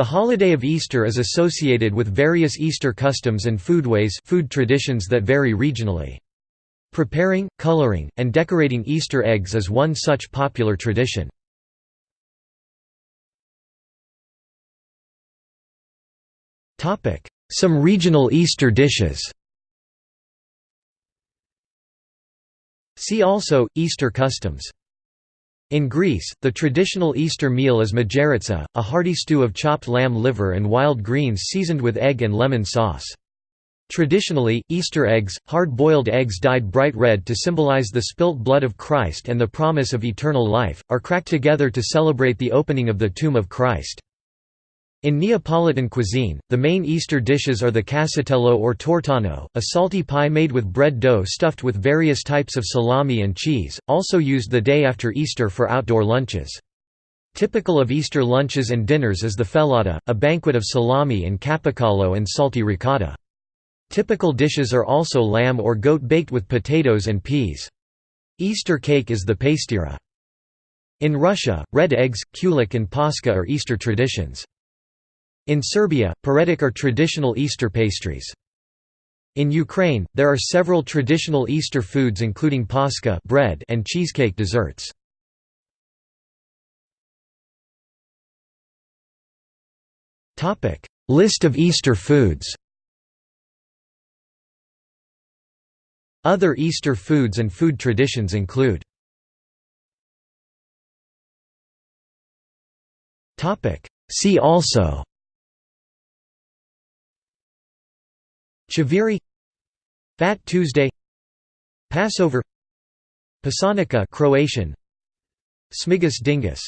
The holiday of Easter is associated with various Easter customs and foodways food traditions that vary regionally. Preparing, coloring, and decorating Easter eggs is one such popular tradition. Some regional Easter dishes See also, Easter customs in Greece, the traditional Easter meal is mageritsa, a hearty stew of chopped lamb liver and wild greens seasoned with egg and lemon sauce. Traditionally, Easter eggs, hard-boiled eggs dyed bright red to symbolize the spilt blood of Christ and the promise of eternal life, are cracked together to celebrate the opening of the tomb of Christ. In Neapolitan cuisine, the main Easter dishes are the casatiello or tortano, a salty pie made with bread dough stuffed with various types of salami and cheese, also used the day after Easter for outdoor lunches. Typical of Easter lunches and dinners is the fellata, a banquet of salami and capicollo and salty ricotta. Typical dishes are also lamb or goat baked with potatoes and peas. Easter cake is the pastiera. In Russia, red eggs, kulich and paska are Easter traditions. In Serbia, paredik are traditional Easter pastries. In Ukraine, there are several traditional Easter foods including paska bread and cheesecake desserts. List of Easter foods Other Easter foods and food traditions include See also Chaviri Fat Tuesday Passover Pisanica Croatian Smigus dingus